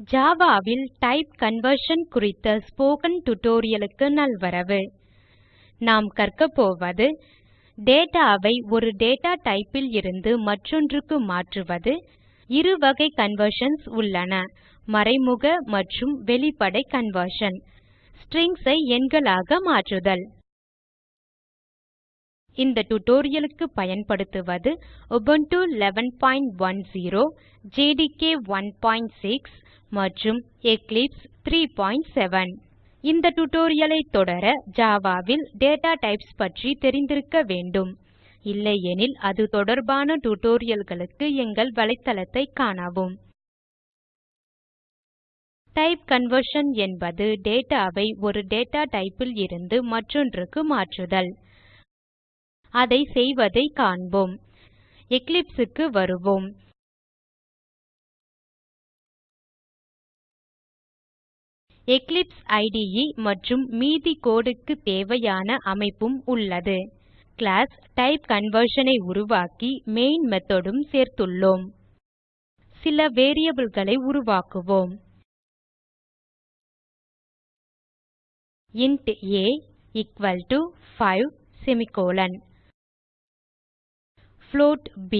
Java ல் type conversion குறித்த spoken tutorial நல்வரவு. நாம் கற்கப் போவது data ஒரு டேட்டா type இருந்து மற்றொன்றுக்கு மாற்றுவது. இரு வகை கன்வர்ஷன்ஸ் உள்ளன மறைமுக மற்றும் வெளிப்படை கன்வர்ஷன் strings ஐ எண்களாக மாற்றுதல். இந்த tutorial பயன்படுத்துவது Ubuntu 1110 ஜேடிகே 16 மற்றும் எக்லிப்ஸ் 37 இந்த tutorial தொடர Java ல் டேட்டா டைப்ஸ் பற்றி தெரிந்திருக்க வேண்டும். இல்லையெனில் அது தொடர்பான tutorial எங்கள் வலைத்தளத்தைக் காணவும். டைப் கன்வர்ஷன் என்பது data ஒரு டேட்டா type இருந்து மற்றொன்றுக்கு மாற்றுதல். அதை செய்வதை காண்போம். Eclipse க்கு வருவோம். எக்லிப்ஸ் IDE மற்றும் மீதி code க்கு தேவையான அமைப்பும் உள்ளது. கிளாஸ் டைப்கன்வர்ஷன் ஐ உருவாக்கி மெயின் method உம் சேர்த்துள்ளோம். சில variableகளை உருவாக்குவோம். Int a equal to 5 semicolon float b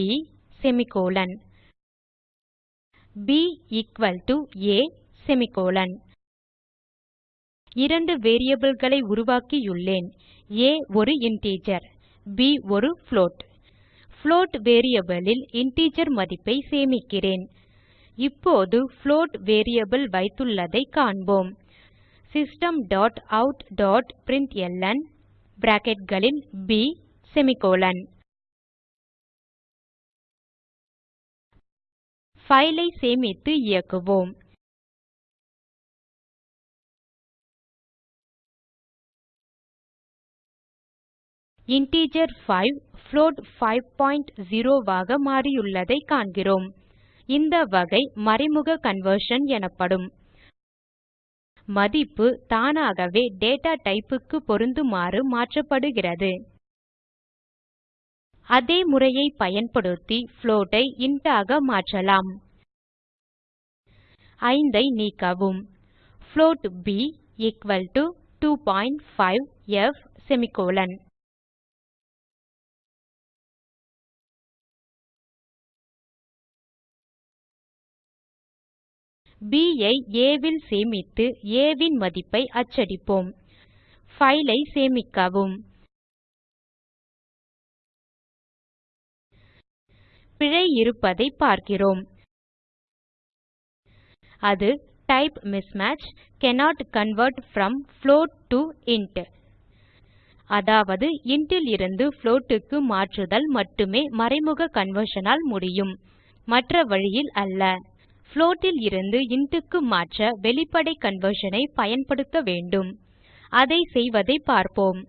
semicolon b equal to a semicolon இரண்டு variableகளை உருவாக்கியுள்ளேன். A ஒரு இன்டிஜர் b ஒரு float. Float variableல் இன்டிஜர் மதிப்பை சேமிக்கிறேன். இப்போது float வேரியபிள் வைத்துள்ளதைக் காண்போம். சிஸ்டம் டாட் டாட் bracketகளில் b செமிகோலன் file ஐ சேமித்து இயக்குவோம். integer 5 float 50 ஆக மாறியுள்ளதைக் காண்கிறோம். இந்த வகை மறைமுக கன்வர்ஷன் எனப்படும். மதிப்பு தானாகவே டேட்டா type க்கு பொருந்துமாறு மாற்றப்படுகிறது. அதே முறையை பயன்படுத்தி float ஐ int ஆக மாற்றலாம். 5 ஐ நீக்கவும் புளோட் ப் எக்குவல் டோ 25ப் semicolon. B ஐ a வில் சேமித்து a வின் மதிப்பை அச்சடிப்போம். file ஐ சேமிக்கவும். பிழை இருப்பதைப் பார்க்கிறோம். அது type mismatch cannot convert from float to int அதாவது int இருந்து float க்கு மாற்றுதல் மட்டுமே மறைமுக conversion ஆல் முடியும். மற்ற வழியில் அல்ல. float இருந்து int க்கு மாற்ற வெளிப்படை conversion ஐ பயன்படுத்த வேண்டும். அதை செய்வதைப் பார்ப்போம்.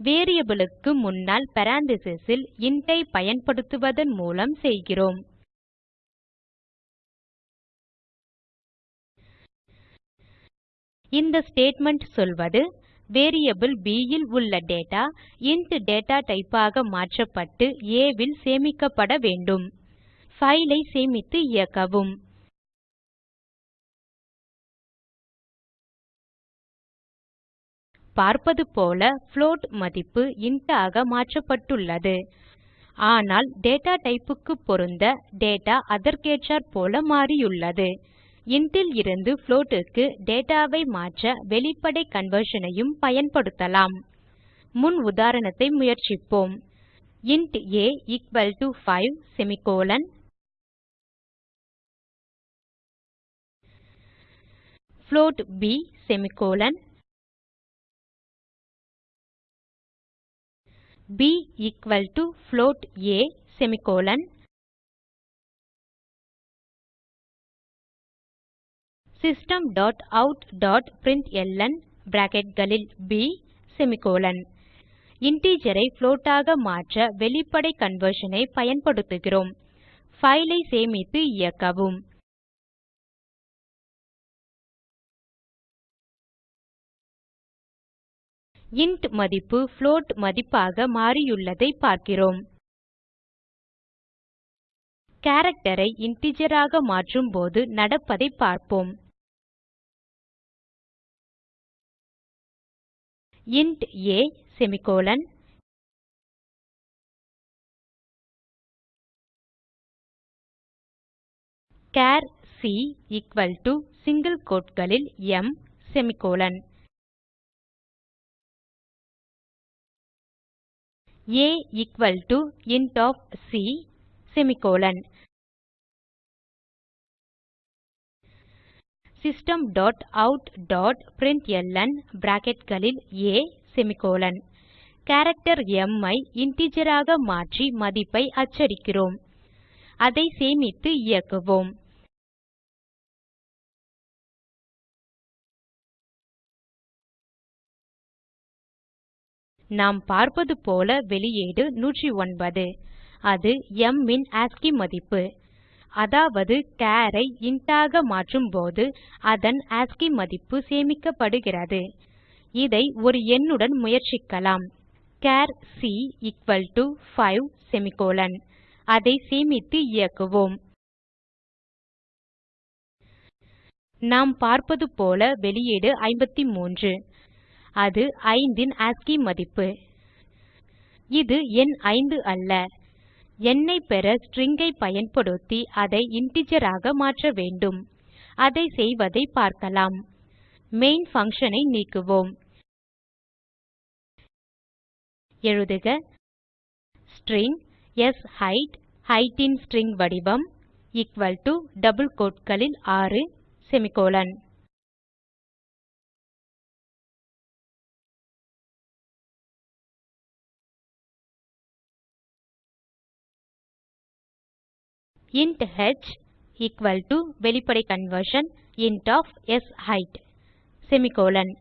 Variable க்கு முன்னால் parenthesis ல் int ஐ பயன்படுத்துவதன் மூலம் செய்கிறோம். இந்த ஸ்டேட்மெண்ட் சொல்வது வேரியபிள் b ல் உள்ள டேட்டா இன்ட் டேட்டா type ஆக மாற்றப்பட்டு a ல் சேமிக்கப்பட வேண்டும். file ஐ சேமித்து இயக்கவும். பார்ப்பது போல float மதிப்பு int ஆக மாற்றப்பட்டுள்ளது. ஆனால் டேட்டா type க்கு பொருந்த டேட்டா அதற்கேற்றாற்போல மாறியுள்ளது. int இருந்து float க்கு மாற்ற வெளிப்படை conversion ஐயும் பயன்படுத்தலாம். முன் உதாரணத்தை முயற்சிப்போம். Int a equal to 5 semicolon float b semicolon b equal to float a semicolon system dot out dot println bracketகளில் b semicolon integer I float ஆக மாற்ற வெளிப்படை conversion ஐ பயன்படுத்துகிறோம். File ஐ சேமித்து இயக்கவும். Int மதிப்பு float மதிப்பாக மாறியுள்ளதை பார்க்கிறோம். character ஐ integer ஆக மாற்றும் போது நடப்பதை பார்ப்போம். Int a semicolon char c equal to single கோட்களில் m semicolon a equal to int of c semicolon system dot out dot println bracketகளில் a செமிகோலன் கேரக்டர் m ஐ integer ஆக மாற்றி மதிப்பை அச்சடிக்கிறோம். அதை சேமித்து இயக்குவோம். நாம் பார்ப்பது போல வெளியீடு 109 அது m ன் ஆஸ்கி மதிப்பு. அதாவது char ஐ int ஆக மாற்றும்போது அதன் ஆஸ்கி மதிப்பு சேமிக்கப்படுகிறது. இதை ஒரு எண்ணுடன் முயற்சிக்கலாம். Char c equal to 5 semicolon அதை சேமித்து இயக்குவோம். நாம் பார்ப்பது போல வெளியீடு 53 அது 5 ன் ஆஸ்கி மதிப்பு. இது எண் 5 அல்ல. எண்ணை பெற string ஐ பயன்படுத்தி அதை integer ஆக மாற்ற வேண்டும். அதை செய்வதை பார்க்கலாம். மெயின் function ஐ நீக்குவோம். எழுதுக. ஸ்ட்ரிங் ஷெய்த் height ன் ஸ்ட்ரிங் வடிவம் எக்குவல் டோ டபுள் கோட்களில் 6 semicolon int h equal to வெளிப்படை conversion int of ஷெய்த் semicolon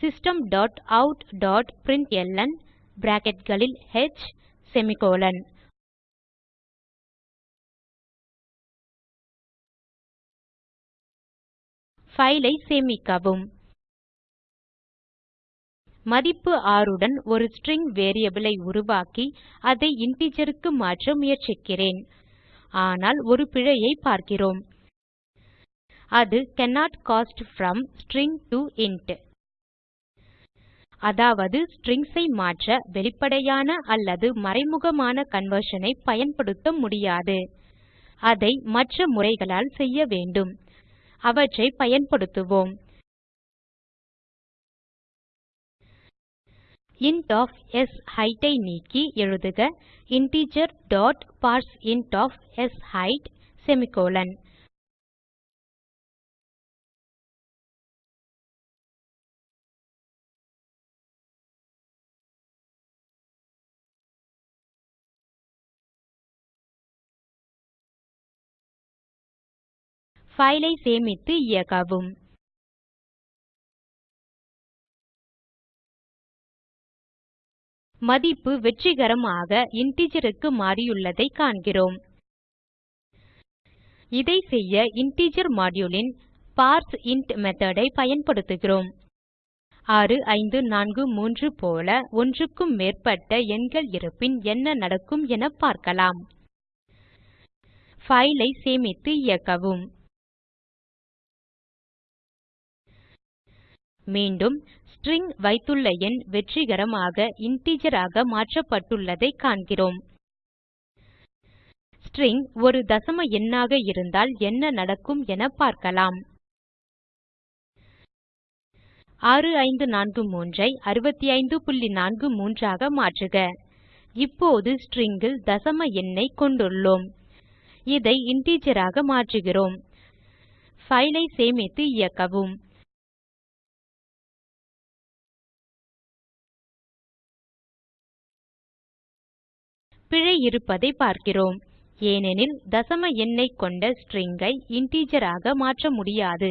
system dot out dot println bracketகளில் h semicolon file ஐ சேமிக்கவும். மதிப்பு 6 உடன் ஒரு ஸ்ட்ரிங் வேரியபிள் ஐ உருவாக்கி அதை integer க்கு மாற்ற முயற்சிக்கிறேன். ஆனால் ஒரு பிழையை பார்க்கிறோம். அது cannot cast from string to int அதாவது strings ஐ மாற்ற வெளிப்படையான அல்லது மறைமுகமான conversion ஐ பயன்படுத்த முடியாது. அதை மற்ற முறைகளால் செய்ய வேண்டும். அவற்றை பயன்படுத்துவோம். Int of sheight ஐ நீக்கி எழுதுக integer dot parseint of sheight semicolon file ஐ சேமித்து இயக்கவும். மதிப்பு வெற்றிகரமாக integer க்கு மாறியுள்ளதை காண்கிறோம். இதை செய்ய இன்டிஜர் module ன் பார்சின்ட் method ஐ பயன்படுத்துகிறோம். 6543 போல ஒன்றுக்கும் மேற்பட்ட எண்கள் இருப்பின் என்ன நடக்கும் என பார்க்கலாம். file ஐ சேமித்து இயக்கவும். மீண்டும் ஸ்ட்ரிங் வைத்துள்ள எண் வெற்றிகரமாக integer ஆக மாற்றப்பட்டுள்ளதை காண்கிறோம். ஸ்ட்ரிங் ஒரு தசம எண்ணாக இருந்தால் என்ன நடக்கும் என பார்க்கலாம். 6543 ஐ 6543 ஆக மாற்றுக. இப்போது string தசம எண்ணை கொண்டுள்ளோம். இதை integer ஆக மாற்றுகிறோம். file ஐ சேமித்து இயக்கவும். பிழை இருப்பதை பார்க்கிறோம். ஏனெனில் தசம எண்ணை கொண்ட string ஐ integer ஆக மாற்ற முடியாது.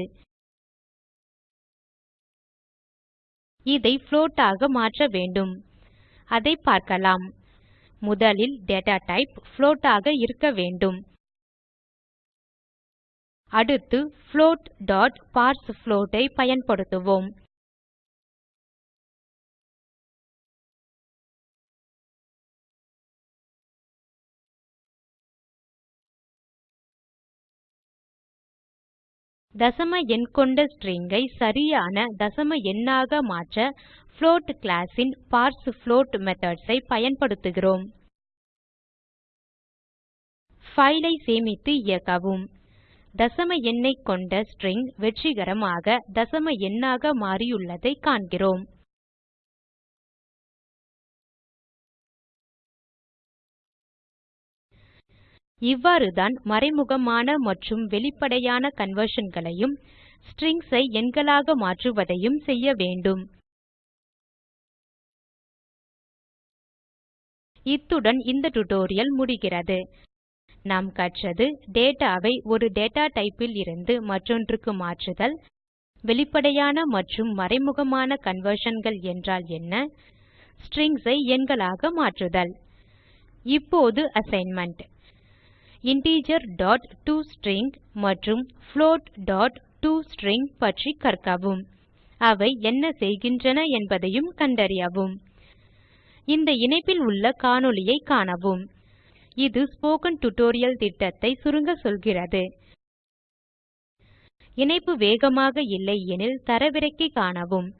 இதை float ஆக மாற்ற வேண்டும். அதை பார்க்கலாம். முதலில் டேட்டா டைப் float ஆக இருக்க வேண்டும். அடுத்து float.parsefloat ஐ பயன்படுத்துவோம். தசம எண் கொண்ட string ஐ சரியான தசம எண்ணாக மாற்ற float class ன் parsefloat methods ஐ பயன்படுத்துகிறோம். file ஐ சேமித்து இயக்கவும். தசம எண்ணைக் கொண்ட ஸ்ட்ரிங் வெற்றிகரமாக தசம எண்ணாக மாறியுள்ளதை காண்கிறோம். இவ்வாறுதான் மறைமுகமான மற்றும் வெளிப்படையான conversionகளையும் strings ஐ எண்களாக மாற்றுவதையும் செய்ய வேண்டும். இத்துடன் இந்த டியூட்டோரியல் முடிகிறது. நாம் கற்றது data ஒரு டேட்டா type லிருந்து மற்றொன்றுக்கு மாற்றுதல் வெளிப்படையான மற்றும் மறைமுகமான conversionகள் என்றால் என்ன? strings ஐ எண்களாக மாற்றுதல். இப்போது அசைன்மென்ட் integerடோஸ்ட்ரிங் மற்றும் floatடோஸ்ட்ரிங் பற்றி கற்கவும். அவை என்ன செய்கின்றன என்பதையும் கண்டறியவும். இந்த இணைப்பில் உள்ள காணொளியைக் காணவும். இது ஸ்போக்கன் டியூட்டோரியல் திட்டத்தை சுருங்க சொல்கிறது. இணைப்பு வேகமாக இல்லை எனில் தரவிறக்கி காணவும்.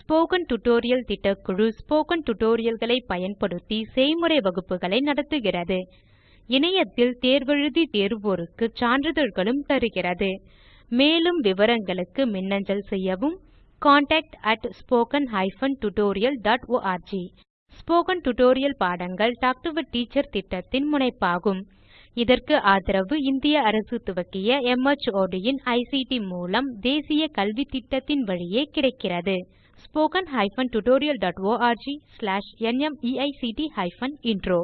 ஸ்போக்கன் டியூட்டோரியல் திட்டக்குழு ஸ்போக்கன் tutorialகளை பயன்படுத்தி செய்முறை வகுப்புகளை நடத்துகிறது. இணையத்தில் தேர்வெழுதி தேர்வோருக்கு சான்றிதழ்களும் தருகிறது. மேலும் விவரங்களுக்கு மின்னஞ்சல் செய்யவும் contactspoken tutorialorg ஸ்போக்கன் டியூட்டோரியல் பாடங்கள் டாக் டு எ டீச்சர் திட்டத்தின் முனைப்பாகும். இதற்கு ஆதரவு இந்திய அரசு துவக்கிய மார்ட் இன் ஐசிடி மூலம் தேசிய கல்வித்திட்டத்தின் வழியே கிடைக்கிறது. ஸ்போக்கன் tutorialorg நிமைக்ட் இன்ட்ரோ